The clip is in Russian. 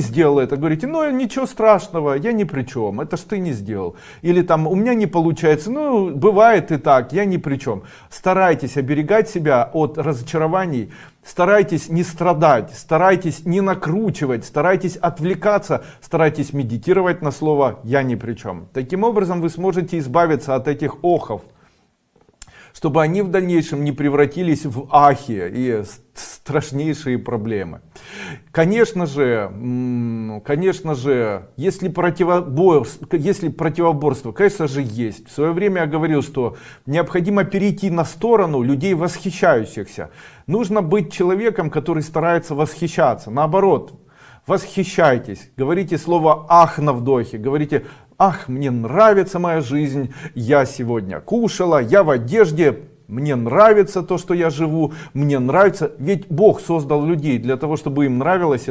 сделал это, говорите, ну ничего страшного, я ни при чем, это ж ты не сделал. Или там, у меня не получается, ну бывает и так, я ни при чем. Старайтесь оберегать себя от разочарований, старайтесь не страдать, старайтесь не накручивать, старайтесь отвлекаться, старайтесь медитировать на слово «я ни при чем». Таким образом вы сможете избавиться от этих охов, чтобы они в дальнейшем не превратились в ахи и страшнейшие проблемы. Конечно же, конечно же, если противоборство, если противоборство, конечно же, есть. В свое время я говорил, что необходимо перейти на сторону людей восхищающихся. Нужно быть человеком, который старается восхищаться. Наоборот, восхищайтесь, говорите слово ах на вдохе, говорите ах, мне нравится моя жизнь, я сегодня кушала, я в одежде, мне нравится то, что я живу, мне нравится, ведь Бог создал людей для того, чтобы им нравилось